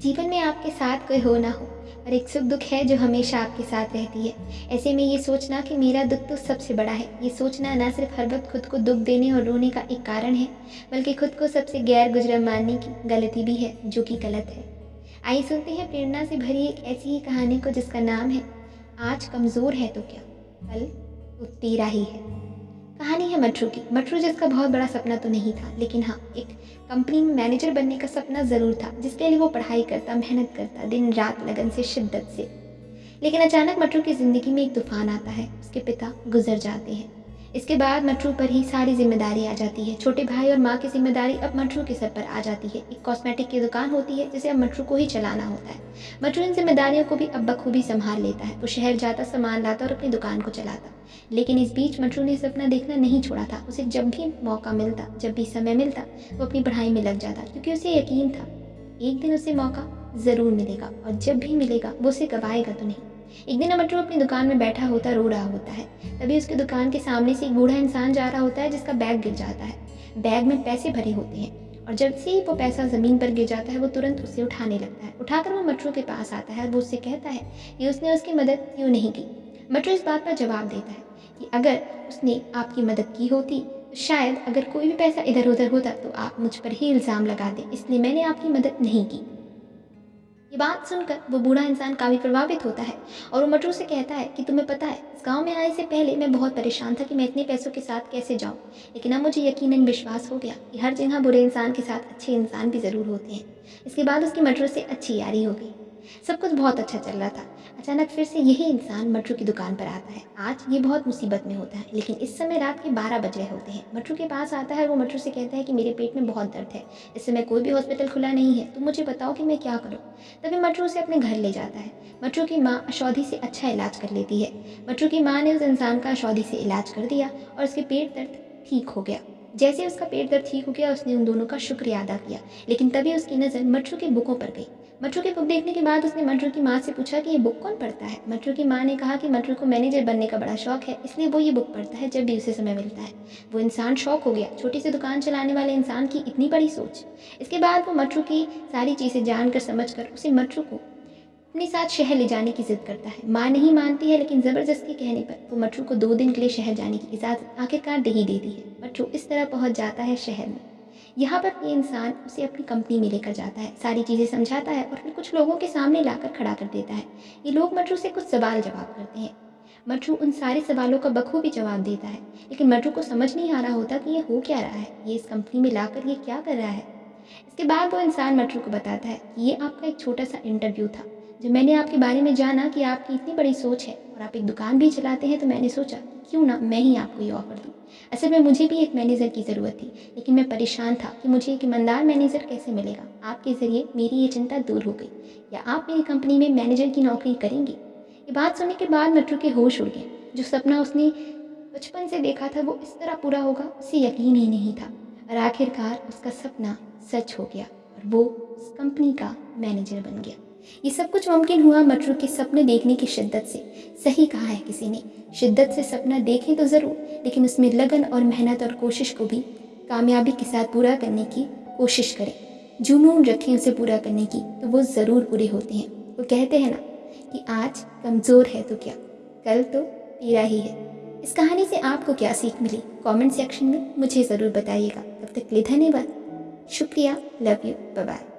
जीवन में आपके साथ कोई हो ना हो, पर एक सुख दुख है जो हमेशा आपके साथ रहती है। ऐसे में ये सोचना कि मेरा दुख तो सबसे बड़ा है। ये सोचना ना सिर्फ़ हर वक्त खुद को दुख देने और रोने का एक कारण है, बल्कि खुद को सबसे गैर गुजरा मानने की गलती भी है, जो कि गलत है। आइए सुनते हैं प्रेरणा से भरी एक ऐसी ही कहानी को जिसका नाम है, आज कमज़ोर है तो क्या? कल तो तेरा ही है। कहानी है मटरू की। मटरू जिसका बहुत बड़ा सपना तो नहीं था, लेकिन हाँ एक कंपनी में मैनेजर बनने का सपना ज़रूर था, जिसके लिए वो पढ़ाई करता, मेहनत करता दिन रात लगन से, शिद्दत से। लेकिन अचानक मटरू की ज़िंदगी में एक तूफ़ान आता है, उसके पिता गुजर जाते हैं। इसके बाद मटरू पर ही सारी ज़िम्मेदारी आ जाती है। छोटे भाई और माँ की ज़िम्मेदारी अब मटरू के सर पर आ जाती है। एक कॉस्मेटिक की दुकान होती है, जिसे अब मटरू को ही चलाना होता है। मटरू इन जिम्मेदारियों को भी अब बखूबी संभाल लेता है। वो शहर जाता, सामान लाता और अपनी दुकान को चलाता। लेकिन इस बीच मटरू ने सपना देखना नहीं छोड़ा था। उसे जब भी मौका मिलता, जब भी समय मिलता, वो अपनी पढ़ाई में लग जाता, क्योंकि उसे यकीन था, एक दिन उसे मौका ज़रूर मिलेगा। और जब भी मिलेगा, वो उसे गवाएगा तो नहीं। एक दिन अमट्रू अपनी दुकान में बैठा होता रो रहा होता है। तभी उसकी दुकान के सामने से एक बूढ़ा इंसान जा रहा होता है, जिसका बैग गिर जाता है। बैग में पैसे भरे होते हैं और जब से वो पैसा ज़मीन पर गिर जाता है, वो तुरंत उसे उठाने लगता है। उठाकर वो मटरू के पास आता है और वो उससे कहता है कि उसने उसकी मदद क्यों नहीं की? मटरू इस बात पर जवाब देता है कि अगर उसने आपकी मदद की होती तो शायद अगर कोई भी पैसा इधर उधर होता तो आप मुझ पर ही इल्ज़ाम लगा दें। इसलिए मैंने आपकी मदद नहीं की। ये बात सुनकर वो बूढ़ा इंसान काफ़ी प्रभावित होता है और वो मटरू से कहता है कि तुम्हें पता है, इस गाँव में आने से पहले मैं बहुत परेशान था कि मैं इतने पैसों के साथ कैसे जाऊँ। लेकिन अब मुझे यकीनन विश्वास हो गया कि हर जगह बुरे इंसान के साथ अच्छे इंसान भी ज़रूर होते हैं। इसके बाद उसकी मटरू से अच्छी यारी हो गई। सब कुछ बहुत अच्छा चल रहा था। अचानक फिर से यही इंसान मटरू की दुकान पर आता है। आज ये बहुत मुसीबत में होता है, लेकिन इस समय रात के बारह बज रहे होते हैं। मटरू के पास आता है वो मटरू से कहता है कि मेरे पेट में बहुत दर्द है। इस समय कोई भी हॉस्पिटल खुला नहीं है। तो मुझे बताओ कि मैं क्या करूँ? तभी मटरू उसे अपने घर ले जाता है। मटरू की माँ अशौधी से अच्छा इलाज कर लेती है। मटरू की माँ ने उस इंसान का अशौधी से इलाज कर दिया और उसके पेट दर्द ठीक हो गया। जैसे उसका पेट दर्द ठीक हो गया, उसने उन दोनों का शुक्रिया अदा किया। लेकिन तभी उसकी नज़र मटरू के बुकों पर गई। मटरू की बुक देखने के बाद उसने मटरू की माँ से पूछा कि ये बुक कौन पढ़ता है? मटरू की माँ ने कहा कि मटरू को मैनेजर बनने का बड़ा शौक है, इसलिए वो ये बुक पढ़ता है जब भी उसे समय मिलता है। वो इंसान शौक हो गया, छोटी सी दुकान चलाने वाले इंसान की इतनी बड़ी सोच। इसके बाद वो मटरू की सारी चीज़ें जानकर, समझकर, उसे मटरू को अपने साथ शहर ले जाने की जिद करता है। माँ नहीं मानती है, लेकिन ज़बरदस्ती कहने पर वो मटरू को दो दिन के लिए शहर जाने की इजाज़त आखिरकार दे ही देती है। मटरू इस तरह पहुँच जाता है शहर में। यहाँ पर ये इंसान उसे अपनी कंपनी में लेकर जाता है, सारी चीज़ें समझाता है और फिर कुछ लोगों के सामने लाकर खड़ा कर देता है। ये लोग मटरू से कुछ सवाल जवाब करते हैं। मटरू उन सारे सवालों का बखूबी जवाब देता है, लेकिन मटरू को समझ नहीं आ रहा होता कि ये हो क्या रहा है, ये इस कंपनी में लाकर ये क्या कर रहा है। इसके बाद वो इंसान मटरू को बताता है कि ये आपका एक छोटा सा इंटरव्यू था, जब मैंने आपके बारे में जाना कि आपकी इतनी बड़ी सोच है और आप एक दुकान भी चलाते हैं तो मैंने सोचा, क्यों ना मैं ही आपको ये ऑफ़र दूँ? असल में मुझे भी एक मैनेजर की ज़रूरत थी, लेकिन मैं परेशान था कि मुझे एक ईमानदार मैनेजर कैसे मिलेगा। आपके ज़रिए मेरी ये चिंता दूर हो गई। या आप मेरी कंपनी में मैनेजर की नौकरी करेंगे? ये बात सुनने के बाद मटरू के होश उड़ गए। जो सपना उसने बचपन से देखा था, वो इस तरह पूरा होगा, उसे यकीन ही नहीं था। और आखिरकार उसका सपना सच हो गया और वो उस कंपनी का मैनेजर बन गया। ये सब कुछ मुमकिन हुआ मटरू के सपने देखने की शिद्दत से। सही कहा है किसी ने। शिद्दत से सपना देखें तो ज़रूर, लेकिन उसमें लगन और मेहनत और कोशिश को भी कामयाबी के साथ पूरा करने की कोशिश करें। जुनून रखें उसे पूरा करने की तो वो ज़रूर पूरे होते हैं। वो कहते हैं ना कि आज कमज़ोर है तो क्या? कल तो पीरा ही है। इस कहानी से आपको क्या सीख मिली? कमेंट सेक्शन में मुझे ज़रूर बताइएगा। तब तक लिए धन्यवाद। शुक्रिया। Love you. बाय